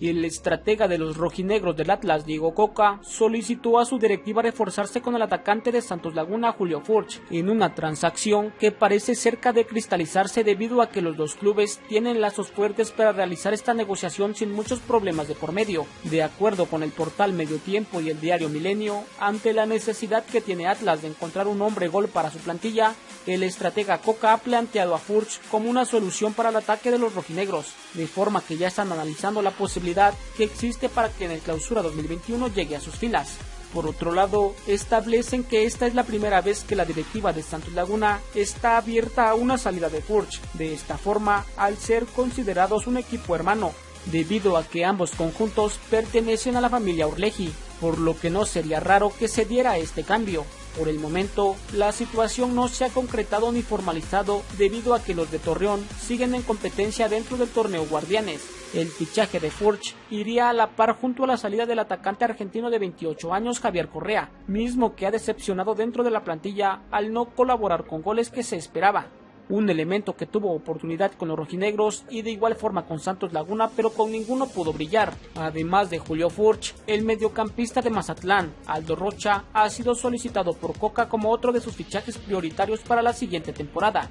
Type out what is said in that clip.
y el estratega de los rojinegros del Atlas, Diego Coca, solicitó a su directiva reforzarse con el atacante de Santos Laguna, Julio Furch, en una transacción que parece cerca de cristalizarse debido a que los dos clubes tienen lazos fuertes para realizar esta negociación sin muchos problemas de por medio. De acuerdo con el portal Medio Tiempo y el diario Milenio, ante la necesidad que tiene Atlas de encontrar un hombre gol para su plantilla, el estratega Coca ha planteado a Furch como una solución para el ataque de los rojinegros, de forma que ya están analizando la posibilidad que existe para que en el clausura 2021 llegue a sus filas. Por otro lado, establecen que esta es la primera vez que la directiva de Santos Laguna está abierta a una salida de Furch, de esta forma, al ser considerados un equipo hermano, debido a que ambos conjuntos pertenecen a la familia Urleji, por lo que no sería raro que se diera este cambio. Por el momento, la situación no se ha concretado ni formalizado debido a que los de Torreón siguen en competencia dentro del torneo Guardianes. El fichaje de Furch iría a la par junto a la salida del atacante argentino de 28 años Javier Correa, mismo que ha decepcionado dentro de la plantilla al no colaborar con goles que se esperaba un elemento que tuvo oportunidad con los rojinegros y de igual forma con Santos Laguna, pero con ninguno pudo brillar. Además de Julio Furch, el mediocampista de Mazatlán, Aldo Rocha, ha sido solicitado por Coca como otro de sus fichajes prioritarios para la siguiente temporada.